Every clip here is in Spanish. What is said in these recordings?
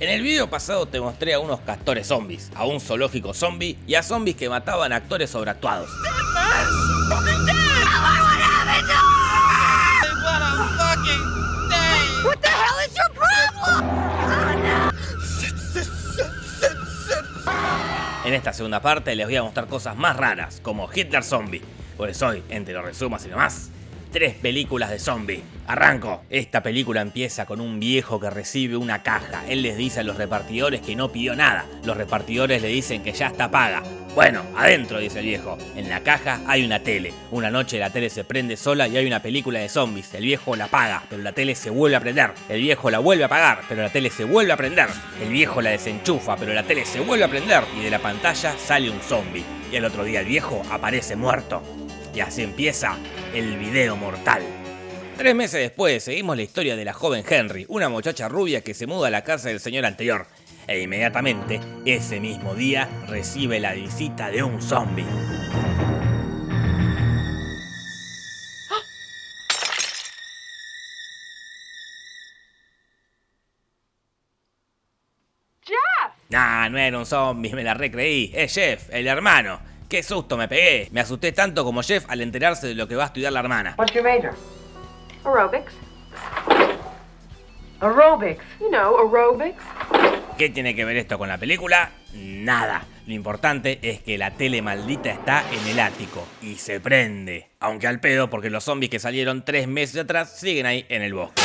En el video pasado te mostré a unos castores zombies, a un zoológico zombie y a zombies que mataban a actores sobreactuados. En esta segunda parte les voy a mostrar cosas más raras, como Hitler Zombie. Pues hoy, entre los resumos y demás, tres películas de zombie. Arranco. Esta película empieza con un viejo que recibe una caja. Él les dice a los repartidores que no pidió nada. Los repartidores le dicen que ya está paga. Bueno, adentro, dice el viejo. En la caja hay una tele. Una noche la tele se prende sola y hay una película de zombies. El viejo la apaga, pero la tele se vuelve a prender. El viejo la vuelve a apagar, pero la tele se vuelve a prender. El viejo la desenchufa, pero la tele se vuelve a prender. Y de la pantalla sale un zombie. Y el otro día el viejo aparece muerto. Y así empieza el video mortal. Tres meses después, seguimos la historia de la joven Henry, una muchacha rubia que se muda a la casa del señor anterior. E inmediatamente, ese mismo día, recibe la visita de un zombie. Jeff! Nah, no era un zombie, me la recreí. Es Jeff, el hermano. Qué susto me pegué. Me asusté tanto como Jeff al enterarse de lo que va a estudiar la hermana. What's your major? Aerobics. Aerobics. You know, aerobics. ¿Qué tiene que ver esto con la película? Nada. Lo importante es que la tele maldita está en el ático y se prende. Aunque al pedo porque los zombies que salieron tres meses atrás siguen ahí en el bosque.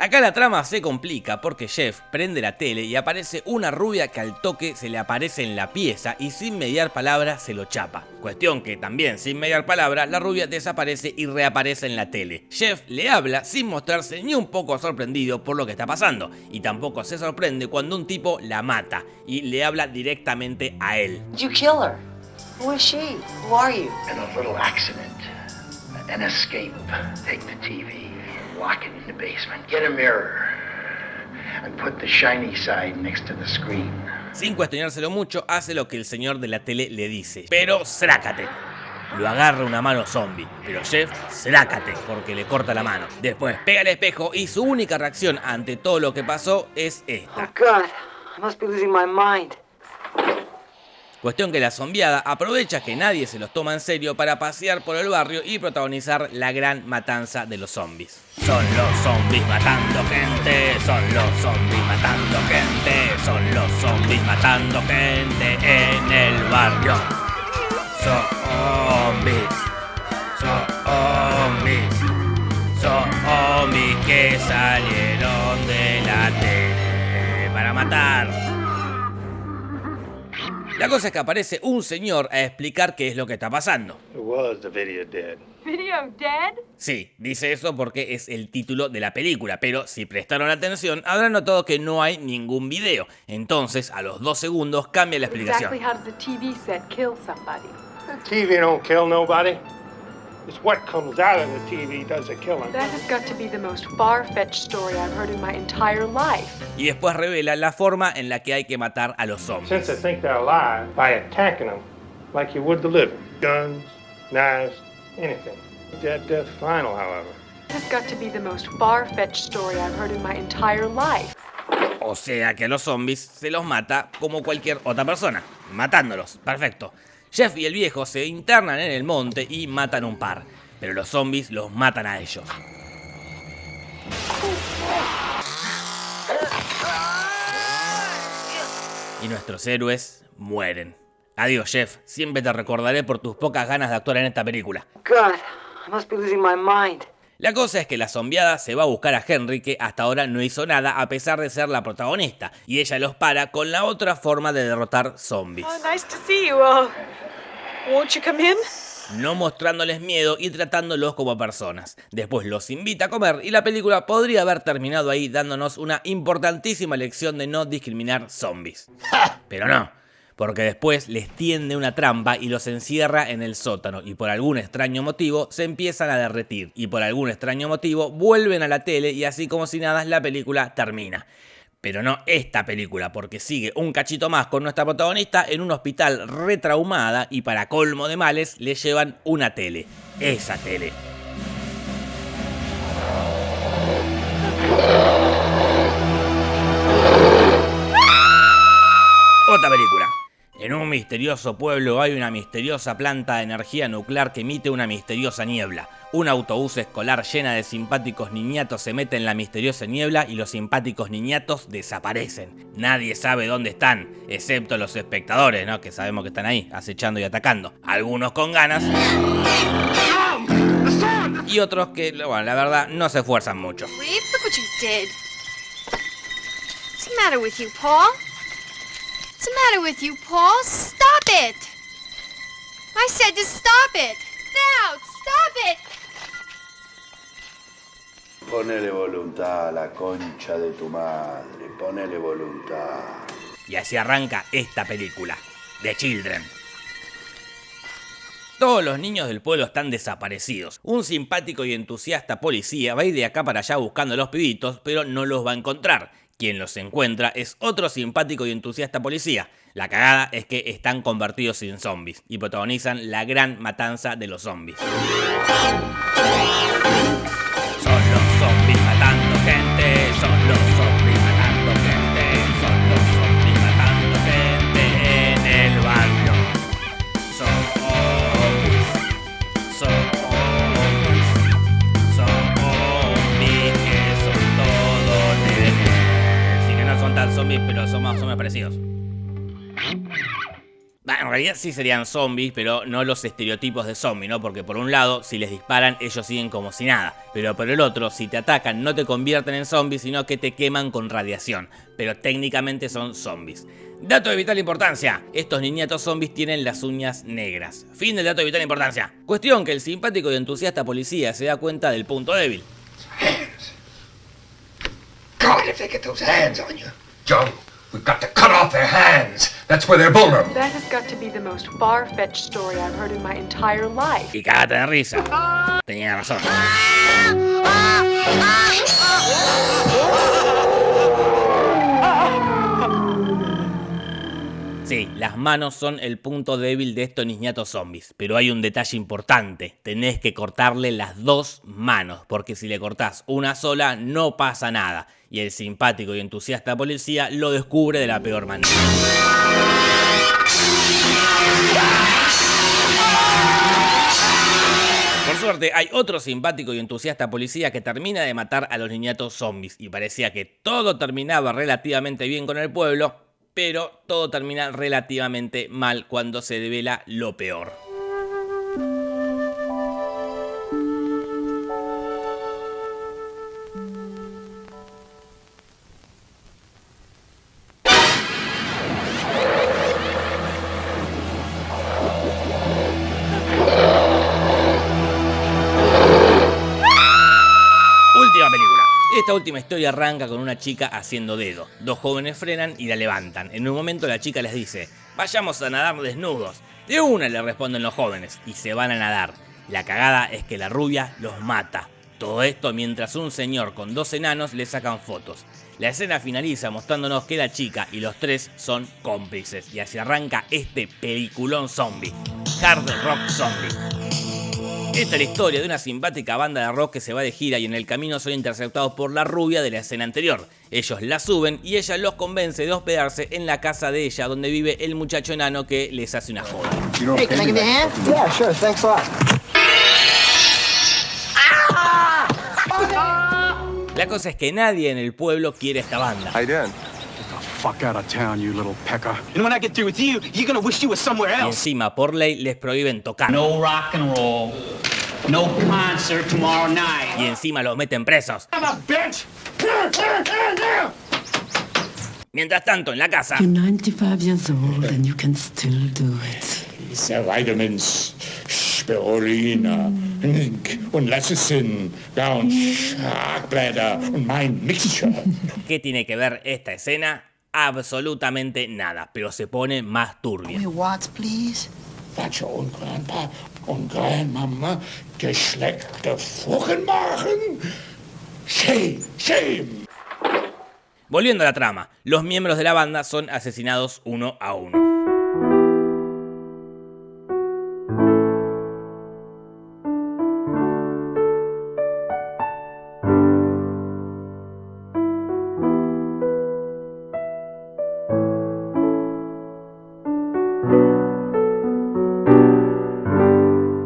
Acá la trama se complica porque Jeff prende la tele y aparece una rubia que al toque se le aparece en la pieza y sin mediar palabra se lo chapa. Cuestión que también sin mediar palabra la rubia desaparece y reaparece en la tele. Jeff le habla sin mostrarse ni un poco sorprendido por lo que está pasando y tampoco se sorprende cuando un tipo la mata y le habla directamente a él. You kill her? Who is she? Who are you? in a little accident, an escape. Take the TV, lock it in the basement, get a mirror, and put the shiny side next to the screen. Sin cuestionárselo mucho, hace lo que el señor de la tele le dice. Pero srácate. Lo agarra una mano zombie, pero Jeff, srácate, porque le corta la mano. Después pega el espejo y su única reacción ante todo lo que pasó es Oh esta. God, I must be losing my mind. Cuestión que la zombiada aprovecha que nadie se los toma en serio para pasear por el barrio y protagonizar la gran matanza de los zombies. Son los zombies matando gente, son los zombies matando gente, son los zombies matando gente en el barrio. La cosa es que aparece un señor a explicar qué es lo que está pasando. Was the video dead? Video dead? Sí, dice eso porque es el título de la película, pero si prestaron atención habrán notado que no hay ningún video. Entonces, a los dos segundos cambia la explicación. It's what comes out of the TV does the killing. That has got to be the most far-fetched story I've heard in my entire life. Y después revela la forma en la que hay que matar a los Since zombies. they think they're alive by attacking them like you would the living. Guns, knives, anything. Dead death final, however. That has got to be the most far-fetched story I've heard in my entire life. O sea que a los zombies se los mata como cualquier otra persona, matándolos. Perfecto. Jeff y el viejo se internan en el monte y matan un par, pero los zombies los matan a ellos. Y nuestros héroes mueren. Adiós, Jeff. Siempre te recordaré por tus pocas ganas de actuar en esta película. La cosa es que la zombiada se va a buscar a Henry, que hasta ahora no hizo nada a pesar de ser la protagonista, y ella los para con la otra forma de derrotar zombies. Oh, nice to see you. Won't you come in? no mostrándoles miedo y tratándolos como personas. Después los invita a comer y la película podría haber terminado ahí dándonos una importantísima lección de no discriminar zombies. Pero no, porque después les tiende una trampa y los encierra en el sótano y por algún extraño motivo se empiezan a derretir y por algún extraño motivo vuelven a la tele y así como si nada la película termina. Pero no esta película, porque sigue un cachito más con nuestra protagonista en un hospital retraumada y para colmo de males le llevan una tele. Esa tele. Otra película. En un misterioso pueblo hay una misteriosa planta de energía nuclear que emite una misteriosa niebla. Un autobús escolar llena de simpáticos niñatos se mete en la misteriosa niebla y los simpáticos niñatos desaparecen. Nadie sabe dónde están, excepto los espectadores, ¿no? Que sabemos que están ahí, acechando y atacando. Algunos con ganas. Y otros que, bueno, la verdad, no se esfuerzan mucho. Reeve, look what you Paul? What's the matter with you, Paul? Stop it! I said to stop it! Now, stop it! Ponele voluntad a la concha de tu madre, ponele voluntad. Y así arranca esta película, The Children. Todos los niños del pueblo están desaparecidos. Un simpático y entusiasta policía va a ir de acá para allá buscando a los pibitos, pero no los va a encontrar. Quien los encuentra es otro simpático y entusiasta policía. La cagada es que están convertidos en zombies y protagonizan la gran matanza de los zombies. Son los zombies matando gente, son los Bah, en realidad sí serían zombies, pero no los estereotipos de zombie, ¿no? Porque por un lado, si les disparan, ellos siguen como si nada. Pero por el otro, si te atacan, no te convierten en zombies, sino que te queman con radiación. Pero técnicamente son zombies. Dato de vital importancia. Estos niñatos zombies tienen las uñas negras. Fin del dato de vital importancia. Cuestión que el simpático y entusiasta policía se da cuenta del punto débil. Hands. God, if they get those hands on you. Joe, we've got to cut off their hands. That's where they're vulnerable. That has got to be the most far-fetched story I've heard in my entire life. Y cagate de risa. Tenía razón. Sí, las manos son el punto débil de estos niñatos zombies, pero hay un detalle importante, tenés que cortarle las dos manos, porque si le cortás una sola no pasa nada, y el simpático y entusiasta policía lo descubre de la peor manera. Por suerte, hay otro simpático y entusiasta policía que termina de matar a los niñatos zombies y parecía que todo terminaba relativamente bien con el pueblo, pero todo termina relativamente mal cuando se devela lo peor. Esta última historia arranca con una chica haciendo dedo. Dos jóvenes frenan y la levantan. En un momento la chica les dice, vayamos a nadar desnudos. De una le responden los jóvenes y se van a nadar. La cagada es que la rubia los mata. Todo esto mientras un señor con dos enanos le sacan fotos. La escena finaliza mostrándonos que la chica y los tres son cómplices y así arranca este peliculón zombie. Hard Rock Zombie. Esta es la historia de una simpática banda de rock que se va de gira y en el camino son interceptados por la rubia de la escena anterior. Ellos la suben y ella los convence de hospedarse en la casa de ella donde vive el muchacho enano que les hace una joda. Hey, can I give you a hand? Yeah, sure. Thanks a lot. La cosa es que nadie en el pueblo quiere esta banda. How you doing? Fuck out of town, you little pecker. And when I get through with you, you're gonna wish you were somewhere Y else. encima por ley les prohíben tocar. No rock and roll. No concert tomorrow night. Y encima los meten presos. I'm a bitch! Mientras tanto, en la casa, You're 95 years old and you can still do it. Vitamins, Spirulina, Zinc und Lecithin, ja, und Schlagblätter und mein Mixture. ¿qué tiene que ver esta escena? Absolutamente nada, pero se pone más turbia. Watts, please. Und Grandpa und Grandmama geschleckte Furchenmachen. Shame, shame. Volviendo a la trama, los miembros de la banda son asesinados uno a uno.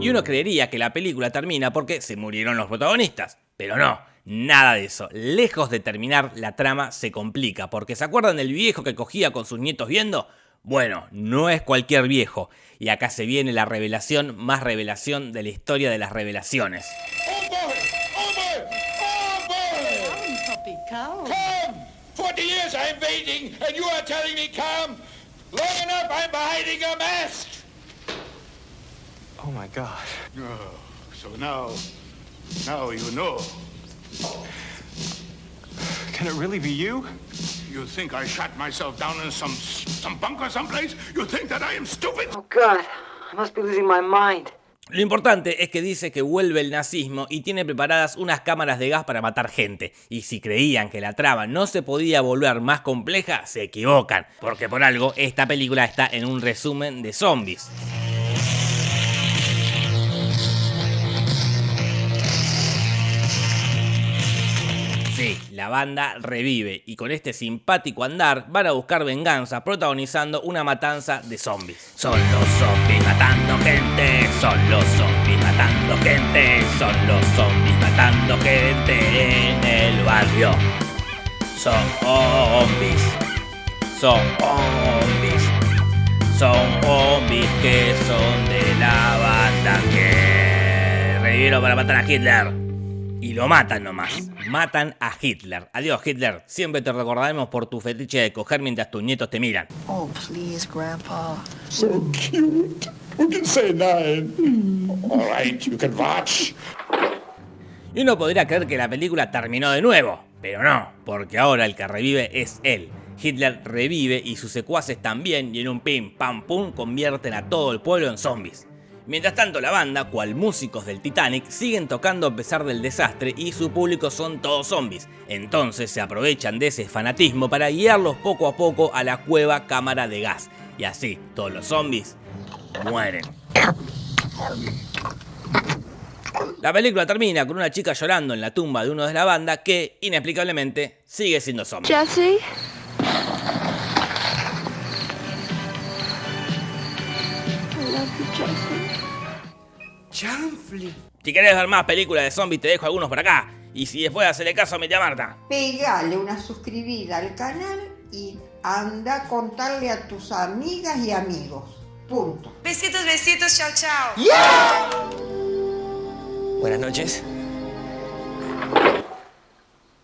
Y uno creería que la película termina porque se murieron los protagonistas. Pero no, nada de eso. Lejos de terminar, la trama se complica. Porque ¿se acuerdan del viejo que cogía con sus nietos viendo? Bueno, no es cualquier viejo. Y acá se viene la revelación más revelación de la historia de las revelaciones. Come! 40 years I'm waiting, and you are telling me come? Long enough I'm hiding a mask! Oh my god. Oh, so now, now you know. Can it really be you? You think I shot myself down in some some bunker someplace? You think that I am stupid? Oh God, I must be losing my mind. Lo importante es que dice que vuelve el nazismo y tiene preparadas unas cámaras de gas para matar gente. Y si creían que la trama no se podía volver más compleja, se equivocan. Porque por algo, esta película está en un resumen de zombies. La banda revive y con este simpático andar van a buscar venganza protagonizando una matanza de zombies. Son los zombies matando gente, son los zombies matando gente, son los zombies matando gente en el barrio. Son zombies, zombies, zombies que son de la banda que revivieron para matar a Hitler. Y lo matan nomás. Matan a Hitler. Adiós, Hitler. Siempre te recordaremos por tu fetiche de coger mientras tus nietos te miran. Oh, please, Grandpa. So cute. Who can say nine? All right, you can watch. Y uno podría creer que la película terminó de nuevo. Pero no, porque ahora el que revive es él. Hitler revive y sus secuaces también y en un pim pam pum convierten a todo el pueblo en zombies. Mientras tanto la banda, cual músicos del Titanic, siguen tocando a pesar del desastre y su público son todos zombies. Entonces se aprovechan de ese fanatismo para guiarlos poco a poco a la cueva cámara de gas. Y así, todos los zombies mueren. La película termina con una chica llorando en la tumba de uno de la banda que, inexplicablemente, sigue siendo zombie. Jesse? You, Jesse. Chanfle. Si querés ver más películas de zombies, te dejo algunos por acá. Y si después hacerle caso a mi tía Marta. Pegale una suscribida al canal y anda a contarle a tus amigas y amigos. Punto. Besitos, besitos, chao, chao. Buenas noches.